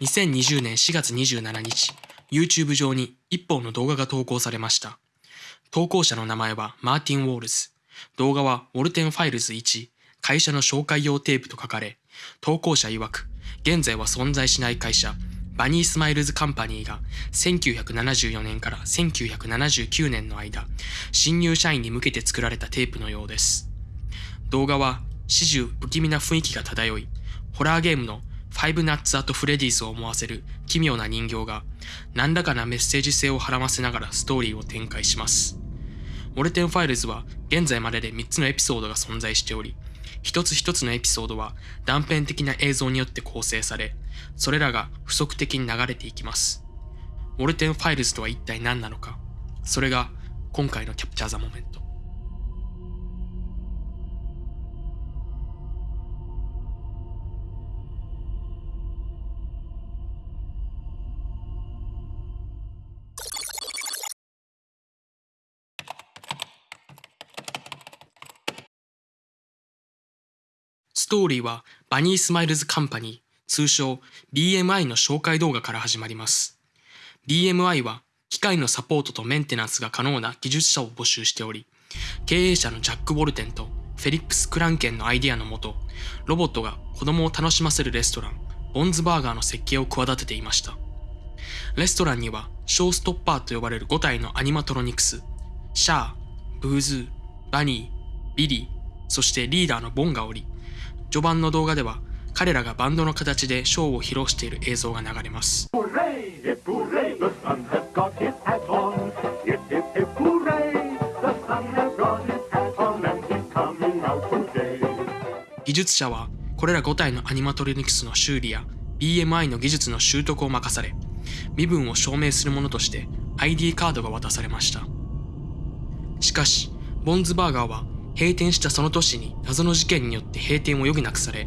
2020年4月27日、YouTube 上に一本の動画が投稿されました。投稿者の名前はマーティン・ウォールズ。動画はウォルテンファイルズ1、会社の紹介用テープと書かれ、投稿者曰く、現在は存在しない会社、バニースマイルズカンパニーが1974年から1979年の間、新入社員に向けて作られたテープのようです。動画は始終不気味な雰囲気が漂い、ホラーゲームの Five Nights at Freddy's を思わせる奇妙な人形が何らかなメッセージ性をはらませながらストーリーを展開します。ウォルテンファイルズは現在までで3つのエピソードが存在しており、一つ一つのエピソードは断片的な映像によって構成され、それらが不規則的に流れていきます。ウォルテンファイルズとは一体何なのか、それが今回の Capture the Moment。ストーリーはバニースマイルズカンパニー、通称 BMI の紹介動画から始まります。BMI は機械のサポートとメンテナンスが可能な技術者を募集しており、経営者のジャック・ウォルテンとフェリックス・クランケンのアイデアのもと、ロボットが子供を楽しませるレストラン、ボンズバーガーの設計を企てていました。レストランにはショーストッパーと呼ばれる5体のアニマトロニクス、シャー、ブーズー、バニー、ビリー、そしてリーダーのボンがおり、序盤の動画では彼らがバンドの形でショーを披露している映像が流れます。技術者はこれら5体のアニマトリニクスの修理や BMI の技術の習得を任され身分を証明するものとして ID カードが渡されましたしかしボンズバーガーは閉店したその年に謎の事件によって閉店を余儀なくされ、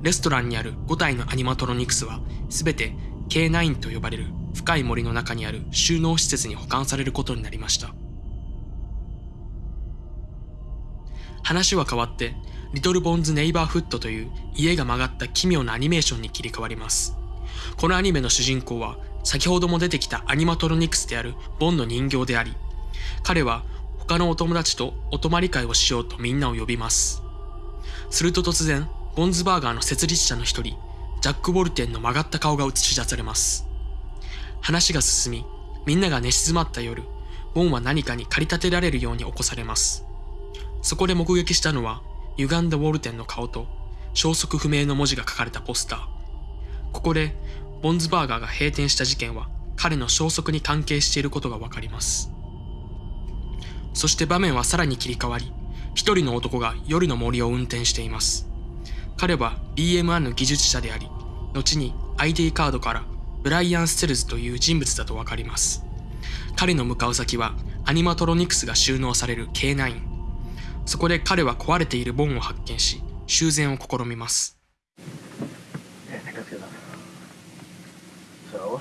レストランにある5体のアニマトロニクスは全て K9 と呼ばれる深い森の中にある収納施設に保管されることになりました。話は変わって、リトルボンズ・ネイバーフットという家が曲がった奇妙なアニメーションに切り替わります。このアニメの主人公は先ほども出てきたアニマトロニクスであるボンの人形であり、彼は他のお友達とお泊まり会をしようとみんなを呼びます。すると突然、ボンズバーガーの設立者の一人、ジャック・ボルテンの曲がった顔が映し出されます。話が進み、みんなが寝静まった夜、ボンは何かに駆り立てられるように起こされます。そこで目撃したのは、歪んだウォルテンの顔と、消息不明の文字が書かれたポスター。ここで、ボンズバーガーが閉店した事件は、彼の消息に関係していることがわかります。そして場面はさらに切り替わり、一人の男が夜の森を運転しています。彼は BM1 の技術者であり、後に ID カードからブライアン・ステルズという人物だとわかります。彼の向かう先はアニマトロニクスが収納される K9。そこで彼は壊れているボンを発見し、修繕を試みます。So,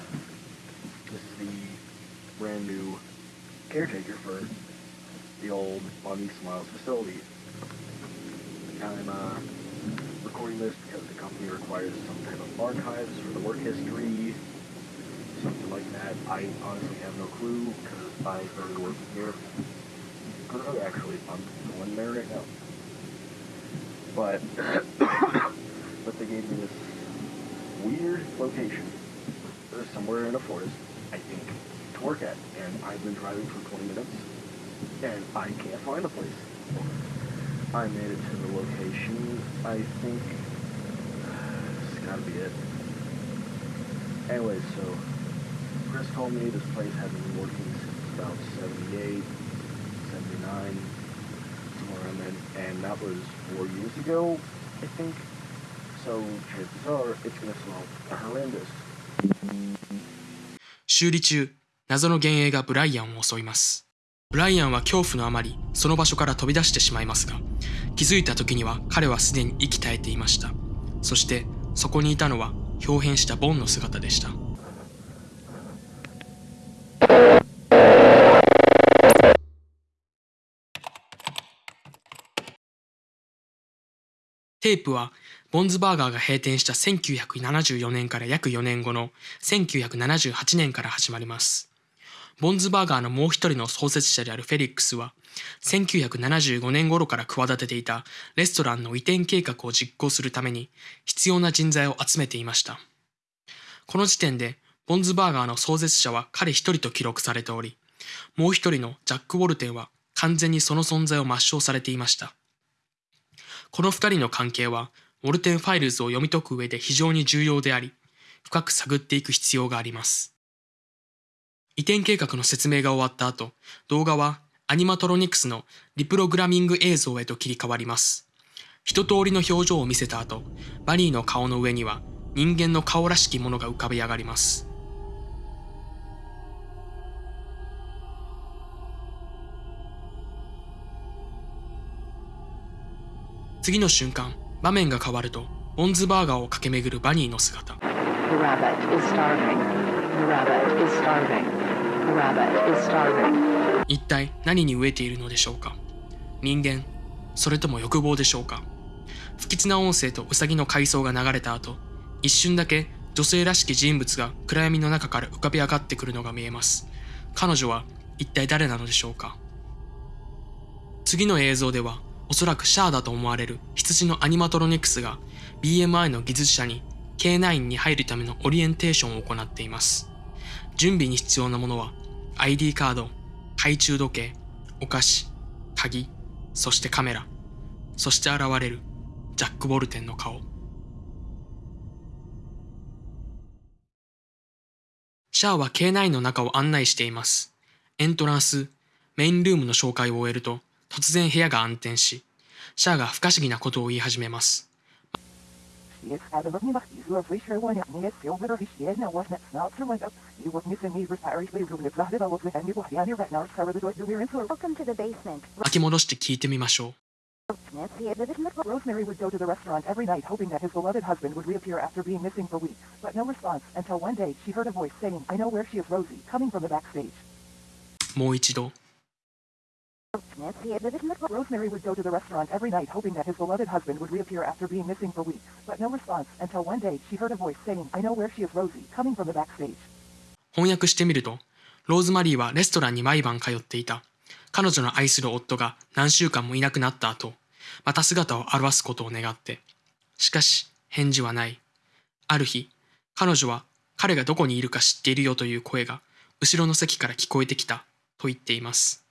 the old Bonnie Smiles facility. I'm uh, recording this because the company requires some type of archives for the work history, something like that. I honestly have no clue because I started working here. Actually, I'm going there right now. But, but they gave me this weird location. somewhere in a forest, I think, to work at. And I've been driving for 20 minutes and I can't find the place. I made it to the location. I think it's gotta be it. Anyway, so Chris told me this place had been working since about 78, 79, somewhere around then, and that was four years ago, I think. So chances are it's gonna smell horrendous. 修理中、謎の幻影がブライアンを襲います。 ブライアンは恐怖のあまりその場所から飛び出してしまいますが気づいた時には彼はすでに息絶えていましたそしてそこにいたのは表変したボンの姿でしたテープはボンズバーガーが閉店した1974年から約4年後の1978年から始まります。ボンズバーガーのもう一人の創設者であるフェリックスは、1975年頃から企てていたレストランの移転計画を実行するために必要な人材を集めていました。この時点で、ボンズバーガーの創設者は彼一人と記録されており、もう一人のジャック・ウォルテンは完全にその存在を抹消されていました。この二人の関係は、ウォルテンファイルズを読み解く上で非常に重要であり、深く探っていく必要があります。移転計画の説明が終わった後、動画はアニマトロニクスのリプログラミング映像へと切り替わります。一通りの表情を見せた後、バニーの顔の上には人間の顔らしきものが浮かび上がります。次の瞬間、場面が変わると、ボンズバーガーを駆け巡るバニーの姿。The rabbit is starving. The rabbit is starving. 一体何に飢えているのでしょうか？人間それとも欲望でしょうか？不吉な音声とウサギの回想が流れた後一瞬だけ女性らしき人物が暗闇の中から浮かび上がってくるのが見えます。彼女は一体誰なのでしょうか？次の映像ではおそらくシャアだと思われる羊のアニマトロニクスが BMI の技術者に K9 に入るためのオリエンテーションを行っています。準備に必要なものは ID カード懐中時計、お菓子、鍵、そしてカメラ、そして現れるジャック・ボルテンの顔。シャアは K9 の中を案内しています。エントランス、メインルームの紹介を終えると、突然部屋が暗転し、シャアが不可思議なことを言い始めます。Jest adowodnie wachtizu, wyśleło nie jest silver wyśledzna wasnet snot surwego. You was missing me for Paris, we were with Lahida, was with Andy Wahdiani, right now, Sarah the Doit, we're in for Welcome to the basement. 巻き戻して聞いてみましょう。 Nancy, it isn't Rosemary would go to the restaurant every night hoping that his beloved husband would reappear after being missing for weeks, but no response until one day she heard a voice saying, I know where she is Rosie, coming from the backstage. もう一度。 Nancy, it isn't Rosemary would go to the restaurant every night hoping that his beloved husband would reappear after being missing for weeks, but no response until one day she heard a voice saying, I know where she is Rosie, coming from the backstage. 翻訳してみると、ローズマリーはレストランに毎晩通っていた。彼女の愛する夫が何週間もいなくなった後、また姿を現すことを願って。しかし、返事はない。ある日、彼女は彼がどこにいるか知っているよという声が後ろの席から聞こえてきたと言っています。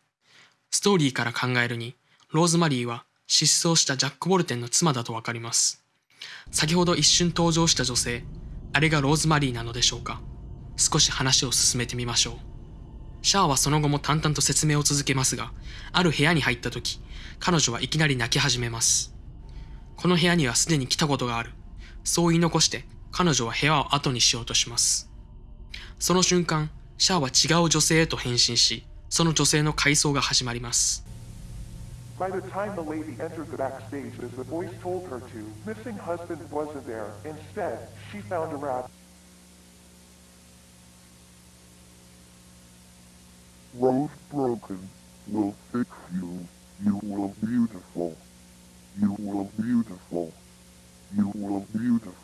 ストーリーから考えるに、ローズマリーは失踪したジャック・ボルテンの妻だとわかります。先ほど一瞬登場した女性、あれがローズマリーなのでしょうか少し話を進めてみましょう。シャアはその後も淡々と説明を続けますが、ある部屋に入った時、彼女はいきなり泣き始めます。この部屋にはすでに来たことがある。そう言い残して、彼女は部屋を後にしようとします。その瞬間、シャアは違う女性へと変身し、その女性の回想が始まります。 By the time the lady entered the backstage as the voice told her to, missing husband wasn't there. Instead, she found a rat. Rose broken will fix you. You will beautiful. You will beautiful. You will beautiful.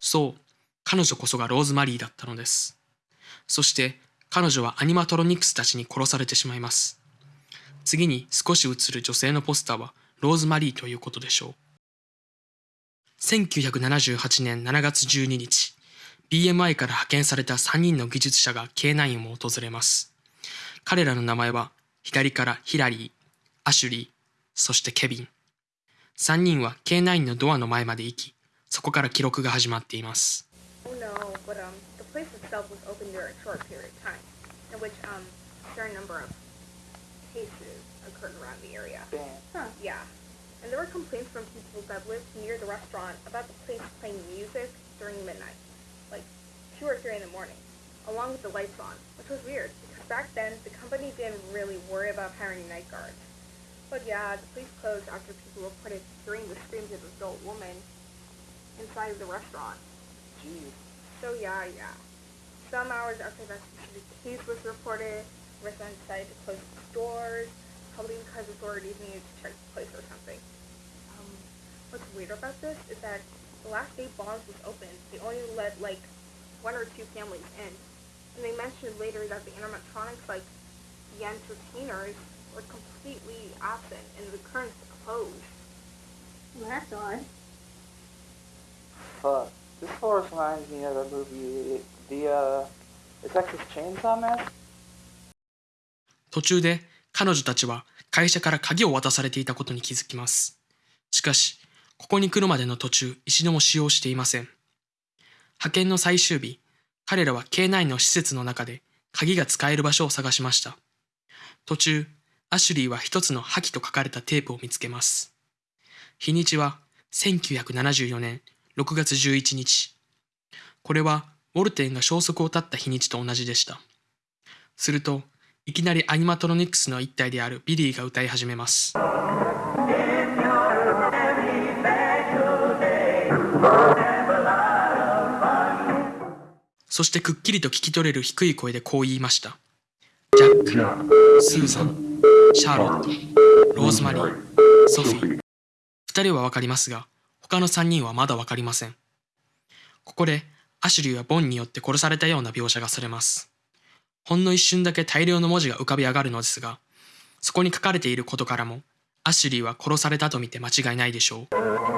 そう、彼女こそがローズマリーだったのです。そして、彼女はアニマトロニクスたちに殺されてしまいます。次に少し映る女性のポスターはローズマリーということでしょう。1978年7月12日、BMI から派遣された3人の技術者が K9 を訪れます。彼らの名前は左からヒラリー、アシュリー、そしてケビン。3人は K9 のドアの前まで行き、そこから記録が始まっています。Oh um, um. And there were complaints from people that lived near the restaurant about the place playing music during midnight, like 2 or 3 in the morning, along with the lights on, which was weird, because back then the company didn't really worry about hiring night guards. But yeah, the place closed after people reported hearing the screams of an adult woman inside of the restaurant. Jeez. So yeah, yeah. some hours after that specific case was reported, residents decided to close the stores, probably because authorities needed to check the place or something. Um, what's weird about this is that the last day Bonds was opened, they only let like one or two families in. And they mentioned later that the animatronics, like the entertainers, were completely absent and the curtains closed. Well, that's odd. Fuck. This horse reminds me of a movie, the, uh, the Texas Chainsaw Massacre? 途中で彼女たちは会社から鍵を渡されていたことに気づきます。しかし、ここに来るまでの途中、一度も使用していません。派遣の最終日、彼らは K9 の施設の中で鍵が使える場所を探しました。途中、アシュリーは一つの破棄と書かれたテープを見つけます。日にちは1974年6月11日。これはウォルテンが消息を絶った日にちと同じでした。すると、いきなりアニマトロニクスの一体であるビリーが歌い始めます。そしてくっきりと聞き取れる低い声でこう言いました。ジャック、スーザン、シャーロット、ローズマリー、ソフィー。二人はわかりますが、他の三人はまだわかりません。ここで、アシュリーはボンによって殺されたような描写がされます。ほんの一瞬だけ大量の文字が浮かび上がるのですが、そこに書かれていることからも、アシュリーは殺されたと見て間違いないでしょう。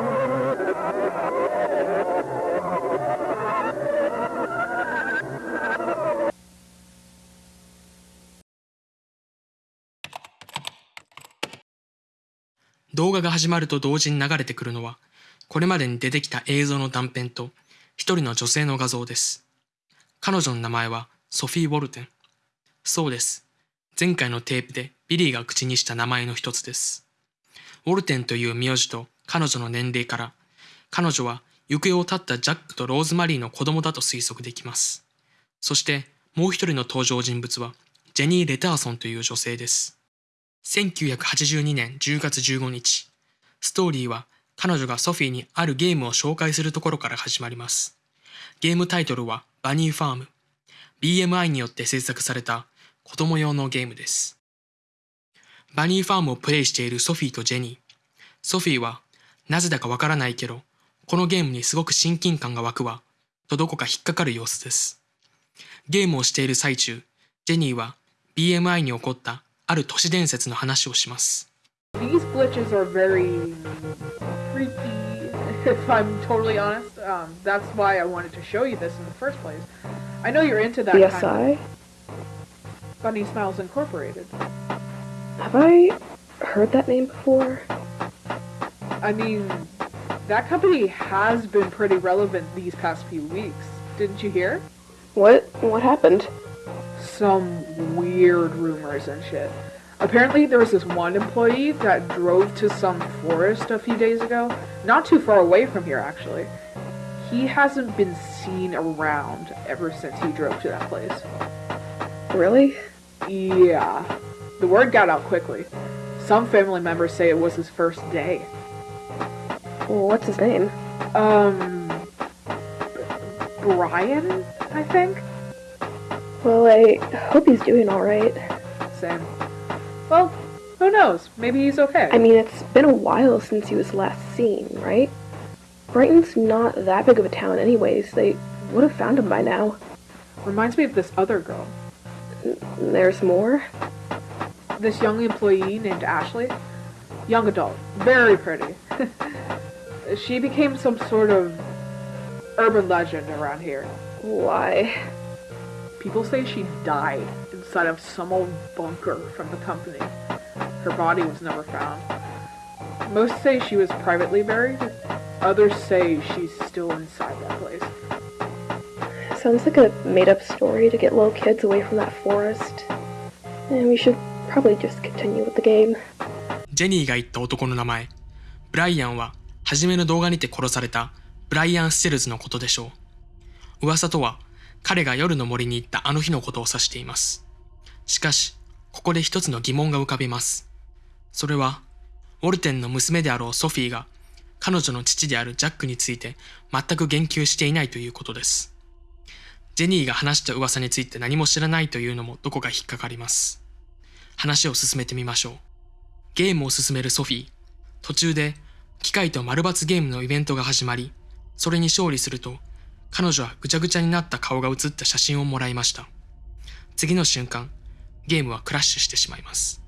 動画が始まると同時に流れてくるのは、これまでに出てきた映像の断片と、一人の女性の画像です。彼女の名前はソフィー・ウォルテン。そうです。前回のテープでビリーが口にした名前の一つです。ウォルテンという名字と彼女の年齢から、彼女は行方を絶ったジャックとローズマリーの子供だと推測できます。そしてもう一人の登場人物はジェニー・レターソンという女性です。1982年10月15日、ストーリーは彼女がソフィーにあるゲームを紹介するところから始まります。ゲームタイトルはバニーファーム。BMI によって制作された子供用のゲームです。バニーファームをプレイしているソフィーとジェニー。ソフィーは、なぜだかわからないけど、このゲームにすごく親近感が湧くわ、とどこか引っかかる様子です。ゲームをしている最中、ジェニーは BMI に起こったある都市伝説の話をします。 These glitches are very freaky, if I'm totally honest. Um, that's why I wanted to show you this in the first place. I know you're into that kind BSI? of Bunny Smiles Incorporated. Have I heard that name before? I mean, that company has been pretty relevant these past few weeks. Didn't you hear? What what happened? Some weird rumors and shit. Apparently, there was this one employee that drove to some forest a few days ago, not too far away from here, actually. He hasn't been seen around ever since he drove to that place. Really? Yeah. The word got out quickly. Some family members say it was his first day. What's his name? Um. Brian, I think? Well, I hope he's doing alright. Same. Well, who knows? Maybe he's okay. I mean, it's been a while since he was last seen, right? Brighton's not that big of a town, anyways. They would have found him by now. Reminds me of this other girl. There's more? This young employee named Ashley. Young adult. Very pretty. she became some sort of urban legend around here. Why? People say she died inside of some old bunker from the company. Her body was never found. Most say she was privately buried. Others say she's still inside that place. Sounds like a made up story to get little kids away from that forest. And we should probably just continue with the game. ジェニーが言った男の名前、ブライアンは初めの動画にて殺されたブライアン・ステルズのことでしょう。噂とは 彼が夜の森に行ったあの日のことを指しています。しかし、ここで一つの疑問が浮かびます。それは、ウォルテンの娘であろうソフィーが彼女の父であるジャックについて全く言及していないということです。ジェニーが話した噂について何も知らないというのもどこか引っかかります。話を進めてみましょう。ゲームを進めるソフィー。途中で機械と丸抜ゲームのイベントが始まり、それに勝利すると、彼女はぐちゃぐちゃになった顔が写った写真をもらいました。次の瞬間、ゲームはクラッシュしてしまいます。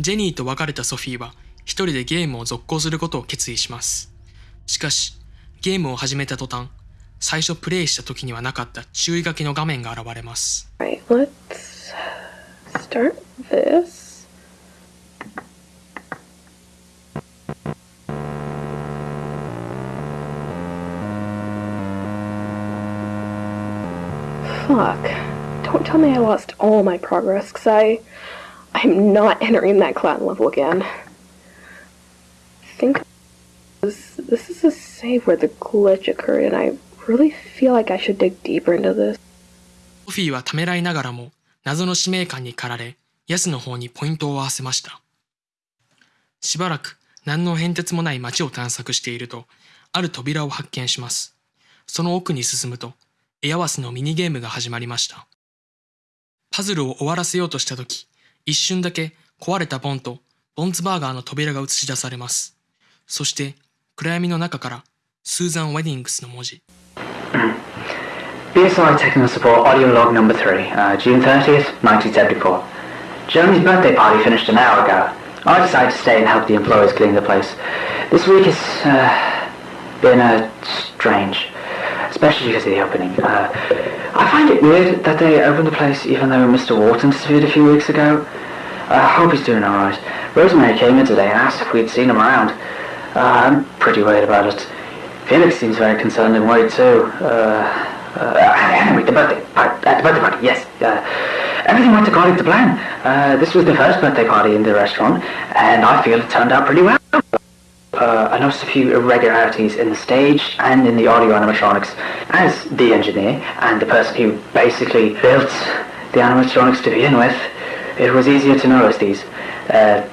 ジェニーと別れたソフィーは一人でゲームを続行することを決意します。しかし、ゲームを始めた途端、最初プレイした時にはなかった注意書きの画面が現れます。 Right, let's start this. Fuck. Don't tell me I lost all my progress, because I. I'm not entering that clan level again. think this, this is a save where the glitch occurred, and I really feel like I should dig deeper into this. ソフィーはためらいながらも謎の使命感に駆られ、ヤスの方にポイントを合わせました。しばらく何の変哲もない街を探索していると、ある扉を発見します。その奥に進むと、エアワスのミニゲームが始まりました。パズルを終わらせようとしたとき、一瞬だけ壊れたボンとボンズバーガーの扉が映し出されます。そして暗闇の中からスーザン・ウェディングスの文字。BSI Technical Support Audio Log Number 3, uh, June 30th, 1974. Jeremy's birthday party finished an hour ago. I decided to stay and help the employees clean the place. This week has uh, been uh, strange, especially because of the opening. Uh, I find it weird that they opened the place even though Mr. Wharton disappeared a few weeks ago. I hope he's doing alright. Rosemary came in today and asked if we'd seen him around. Uh, I'm pretty worried about it. Felix seems very concerned and worried too. Uh, uh, anyway, the birthday party, uh, the birthday party, yes. Uh, everything went according to plan. Uh, this was the first birthday party in the restaurant, and I feel it turned out pretty well. I noticed a few irregularities in the stage and in the audio animatronics. As the engineer and the person who basically built the animatronics to begin with, it was easier to notice these, uh,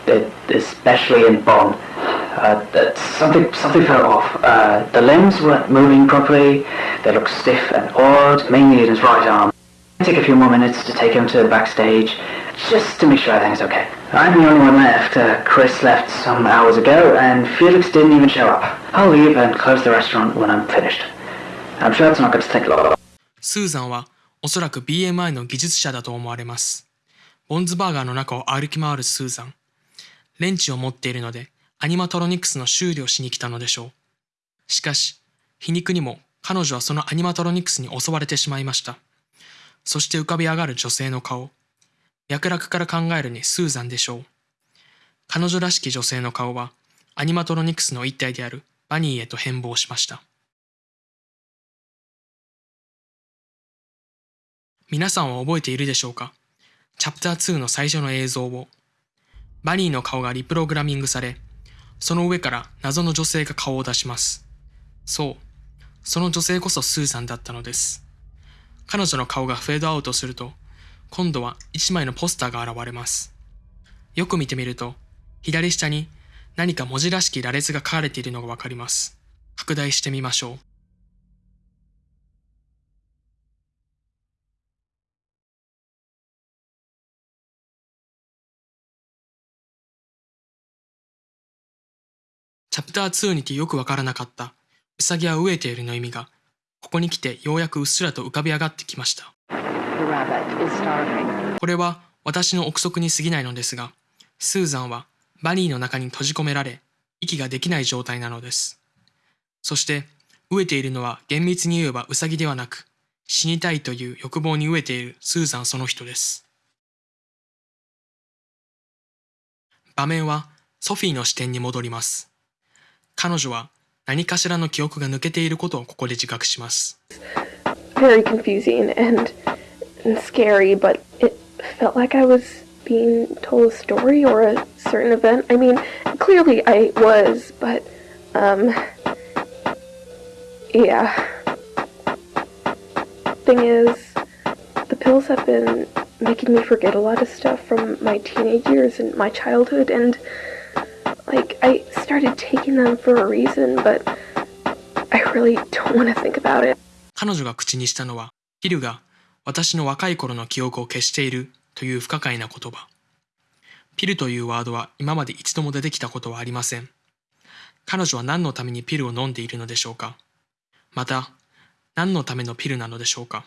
especially in Bonn. Uh, that something something felt off. Uh, the limbs weren't moving properly. They looked stiff and odd, mainly in his right arm. Take a few more minutes to take him to the backstage, just to make sure everything's okay. I'm the only one left. Uh, Chris left some hours ago, and Felix didn't even show up. I'll leave and close the restaurant when I'm finished. I'm sure it's not going to take long. スーザンはおそらく BMI の技術者だと思われます。ボンズバーガーの中を歩き回るスーザン。レンチを持っているので アニマトロニクスの修理をしに来たのでしょう。しかし、皮肉にも彼女はそのアニマトロニクスに襲われてしまいました。そして浮かび上がる女性の顔。脈絡から考えるにスーザンでしょう。彼女らしき女性の顔はアニマトロニクスの一体であるバニーへと変貌しました。皆さんは覚えているでしょうか？チャプター2の最初の映像を。バニーの顔がリプログラミングされ、その上から謎の女性が顔を出します。そう、その女性こそスーさんだったのです。彼女の顔がフェードアウトすると、今度は一枚のポスターが現れます。よく見てみると、左下に何か文字らしき羅列が書かれているのがわかります。拡大してみましょう。チャプター2にてよくわからなかった、ウサギは飢えているの意味が、ここに来てようやくうっすらと浮かび上がってきました。これは私の憶測に過ぎないのですが、スーザンはバニーの中に閉じ込められ、息ができない状態なのです。そして、飢えているのは厳密に言えばウサギではなく、死にたいという欲望に飢えているスーザンその人です。場面はソフィーの視点に戻ります。彼女は何かしらの記憶が抜けていることをここで自覚します。 Very confusing and, and scary, but it felt like I was being told a story or a certain event. I mean, clearly I was, but, um, yeah. thing is, the pills have been making me forget a lot of stuff from my teenage years and my childhood, and like I started taking them for a reason, but I really don't want to think about it. 彼女が口にしたのは、ピルが私の若い頃の記憶を消しているという不可解な言葉。ピルというワードは今まで一度も出てきたことはありません。彼女は何のためにピルを飲んでいるのでしょうか？また、何のためのピルなのでしょうか？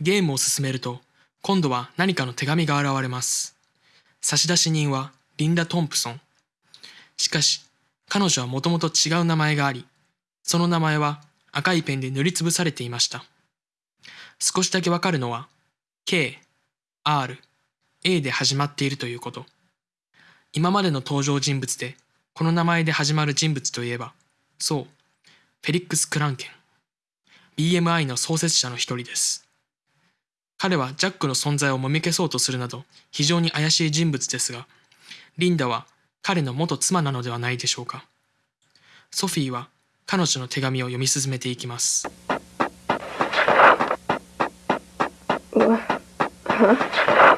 ゲームを進めると、今度は何かの手紙が現れます。差出人はリンダ・トンプソン。しかし、彼女はもともと違う名前があり、その名前は赤いペンで塗りつぶされていました。少しだけわかるのは、K、R、A で始まっているということ。今までの登場人物で、この名前で始まる人物といえば、そう、フェリックス・クランケン。BMI の創設者の一人です。彼はジャックの存在をもみ消そうとするなど非常に怪しい人物ですが、リンダは彼の元妻なのではないでしょうか。ソフィーは彼女の手紙を読み進めていきます。Uh, huh? I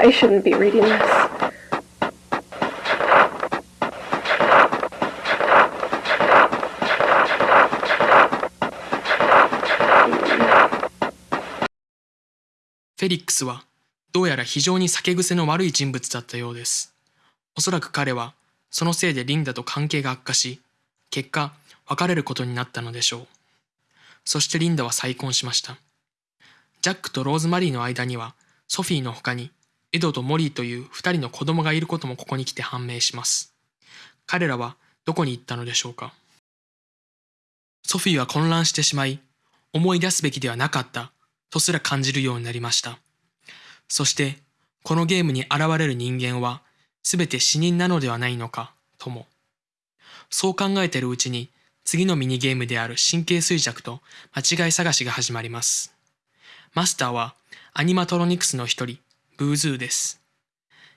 I shouldn't be reading this. フェリックスはどうやら非常に酒癖の悪い人物だったようです。おそらく彼はそのせいでリンダと関係が悪化し、結果別れることになったのでしょう。そしてリンダは再婚しました。ジャックとローズマリーの間にはソフィーの他にエドとモリーという二人の子供がいることもここに来て判明します。彼らはどこに行ったのでしょうか？ソフィーは混乱してしまい、思い出すべきではなかったとすら感じるようになりました。そして、このゲームに現れる人間は、すべて死人なのではないのか、とも。そう考えているうちに、次のミニゲームである神経衰弱と間違い探しが始まります。マスターは、アニマトロニクスの一人、ブーズーです。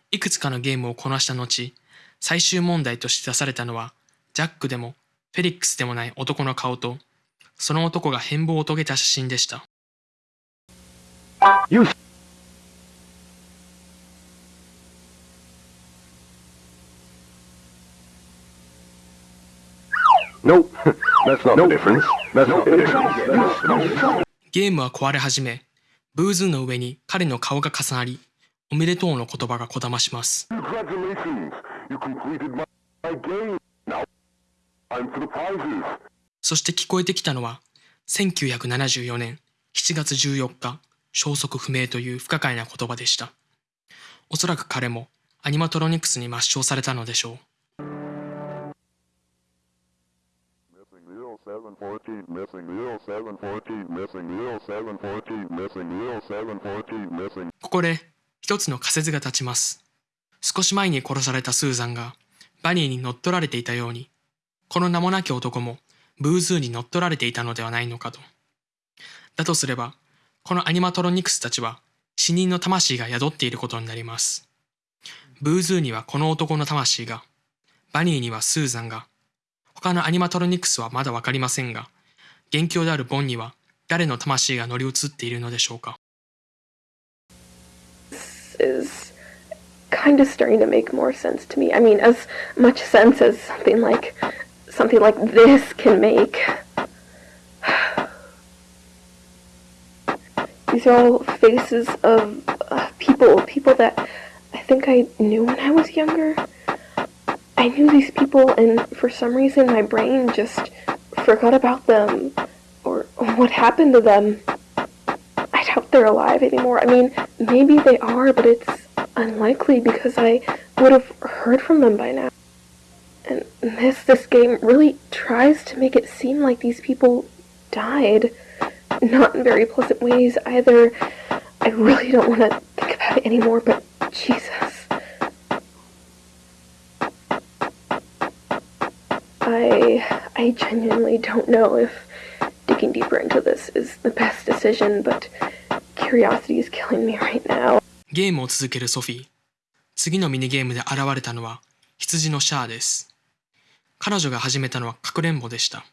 いくつかのゲームをこなした後、最終問題として出されたのは、ジャックでもフェリックスでもない男の顔と、その男が変貌を遂げた写真でした。ゲームは壊れ始め、ブーズーの上に彼の顔が重なり、おめでとうの言葉がこだまします。そして聞こえてきたのは、1974年7月14日、消息不明という不可解な言葉でした。おそらく彼もアニマトロニクスに抹消されたのでしょう。ここで一つの仮説が立ちます。少し前に殺されたスーザンがバニーに乗っ取られていたように、この名もなき男もブーズーに乗っ取られていたのではないのかと。だとすれば、このアニマトロニクスたちは死人の魂が宿っていることになります。ブーズーにはこの男の魂が、バニーにはスーザンが、他のアニマトロニクスはまだわかりませんが、元凶であるボンには誰の魂が乗り移っているのでしょうか。Is kind of starting to make more sense to me. I mean, as much sense as something like something like this can make. These are all faces of uh, people, people that I think I knew when I was younger. I knew these people, and for some reason, my brain just forgot about them or what happened to them. I doubt they're alive anymore. I mean, maybe they are, but it's unlikely because I would have heard from them by now. And this this game really tries to make it seem like these people died, not in very pleasant ways either. I really don't want to think about it anymore, but Jesus. I I genuinely don't know if digging deeper into this is the best decision, but curiosity is killing me right now. ゲームを続けるソフィー。次のミニゲームで現れたのは羊のシャアです。彼女が始めたのはかくれんぼでした。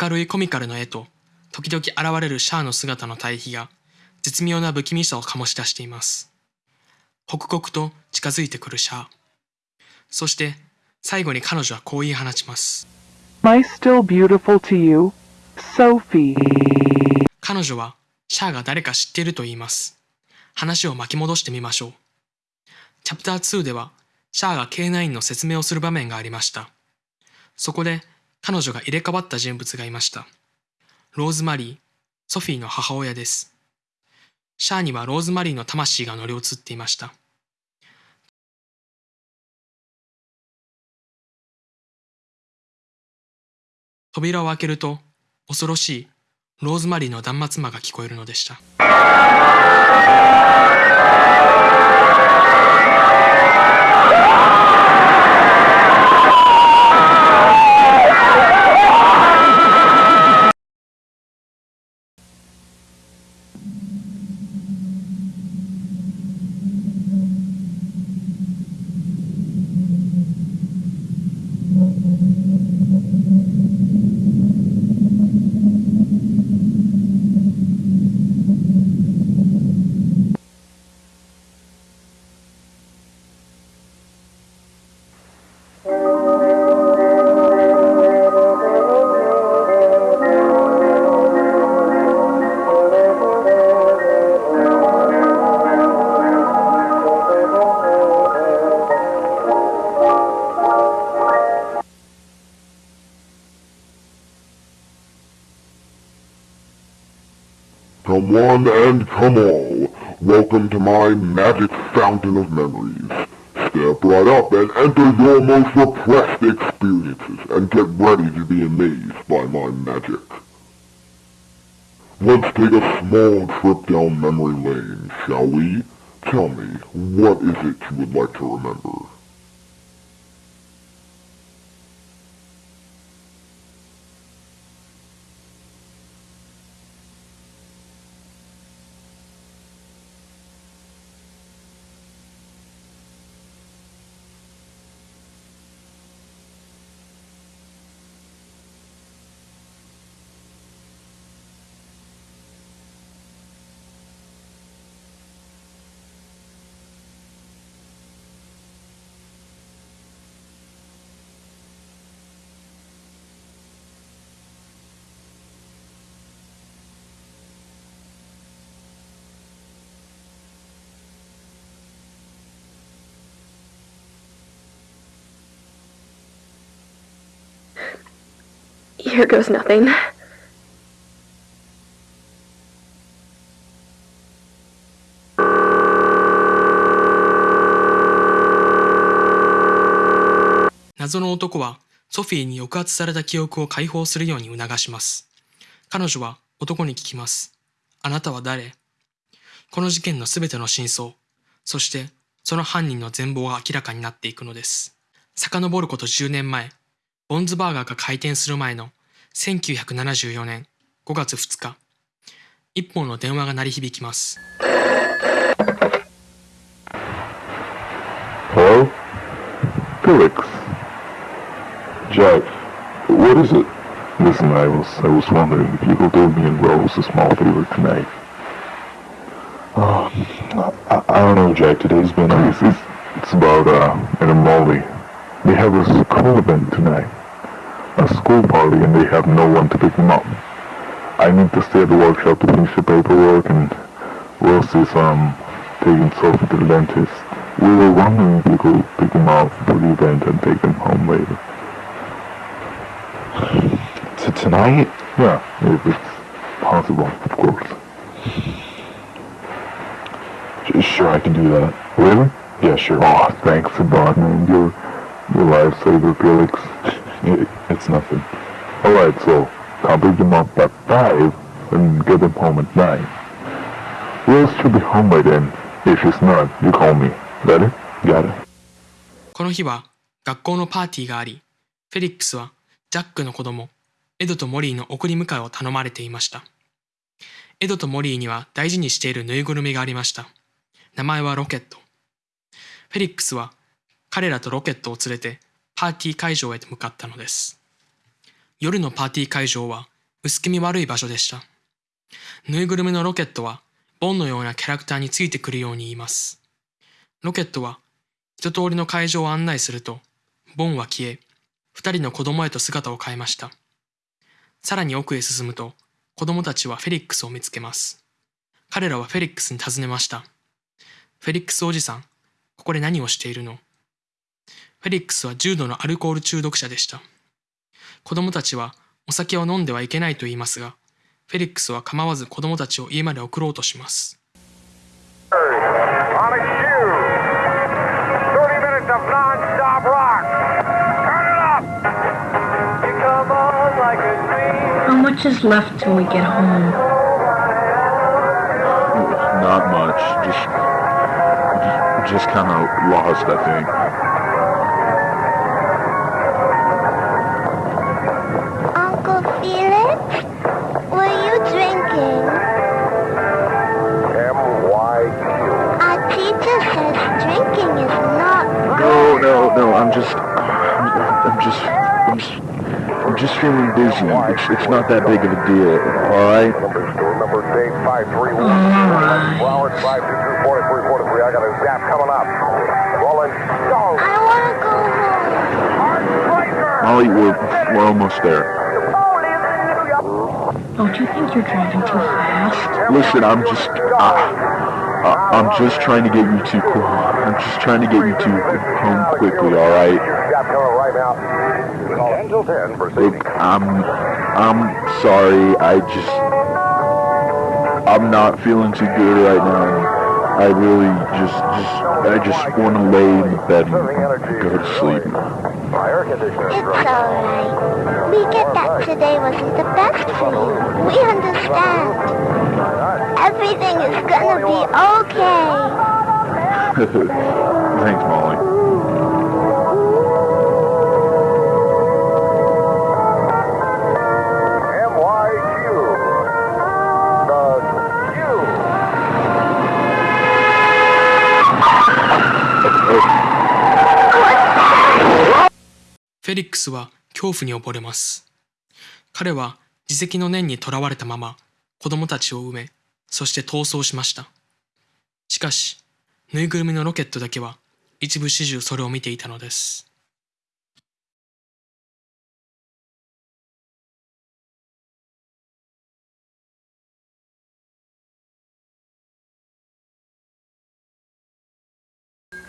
明るいコミカルの絵と時々現れるシャアの姿の対比が絶妙な不気味さを醸し出しています。刻々と近づいてくるシャア。そして最後に彼女はこう言い放ちます。Am I still beautiful to you? Sophie. 彼女はシャアが誰か知っていると言います。話を巻き戻してみましょう。チャプター2ではシャアが K9 の説明をする場面がありました。そこで彼女が入れ替わった人物がいました。ローズマリー、ソフィーの母親です。シャアにはローズマリーの魂が乗り移っていました。扉を開けると恐ろしいローズマリーの断末魔が聞こえるのでした。One and come all, welcome to my magic fountain of memories. Step right up and enter your most repressed experiences and get ready to be amazed by my magic. Let's take a small trip down memory lane, shall we? Tell me, what is it you would like to remember? here goes nothing. 謎の男はソフィーに抑圧された記憶を解放するように促します。彼女は男に聞きます。あなたは誰？この事件の全ての真相、そしてその犯人の全貌が明らかになっていくのです。遡ること10年前、ボンズバーガーが開店する前の1974年5月2日、一本の電話が鳴り響きます。A school event tonight, a school party, and they have no one to pick them up. I need to stay at the workshop to finish the paperwork, and Rose is um taking Sophie to the dentist. We were wondering if you could pick them up for the event and take them home later. To tonight? Yeah, if it's possible, of course. Sure, I can do that. Really? Yeah, sure. Oh, thanks a lot, man. You're, you're lifesaver, Felix. It, it's nothing. Alright, so I'll pick them up at 5 and get them home at 9. Rose should be home by then. If she's not, you call me. Got it? Got it. この日は学校のパーティーがあり、フェリックスはジャックの子供、エドとモリーの送り迎えを頼まれていました。エドとモリーには大事にしているぬいぐるみがありました。名前はロケット。フェリックスは彼らとロケットを連れてパーティー会場へと向かったのです。夜のパーティー会場は薄気味悪い場所でした。ぬいぐるみのロケットはボンのようなキャラクターについてくるように言います。ロケットは一通りの会場を案内すると、ボンは消え、二人の子供へと姿を変えました。さらに奥へ進むと、子供たちはフェリックスを見つけます。彼らはフェリックスに尋ねました。フェリックスおじさん、ここで何をしているの？フェリックスは重度のアルコール中毒者でした。子供たちはお酒を飲んではいけないと言いますが、フェリックスは構わず子供たちを家まで送ろうとします。I'm just feeling dizzy. It's, it's not that big of a deal. All right. Number Dave 531. Flowers 522 43 43. I got a zap coming up. Rolling stone. I want to go Molly, we're, we're almost there. Don't you think you're driving too fast? Listen, I'm just, uh, uh, I'm just trying to get you to, I'm just trying to get you to home quickly. All right. Look, I'm, I'm sorry. I just, I'm not feeling too good right now. I really just, just, I just want to lay in the bed and go to sleep. It's alright. We get that today wasn't the best for you. We understand. Everything is gonna be okay. Thanks, Molly. フェリックスは恐怖に溺れます。彼は自責の念にとらわれたまま子供たちを埋め、そして逃走しました。しかし、ぬいぐるみのロケットだけは一部始終それを見ていたのです。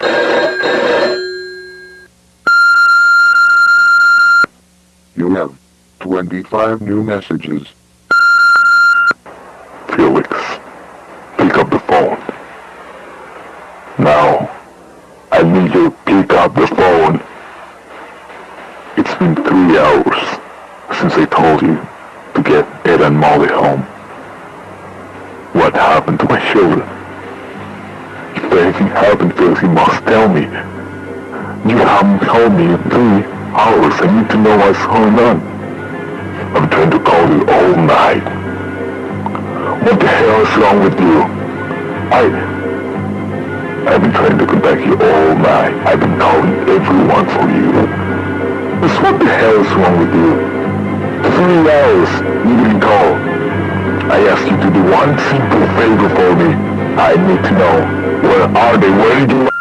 You have 25 new messages. Going on. I'm trying to call you all night. What the hell is wrong with you? I... I've been trying to contact you all night. I've been calling everyone for you. Just what the hell is wrong with you? Three hours, you didn't call. I asked you to do one simple favor for me. I need to know, where are they? Where did you...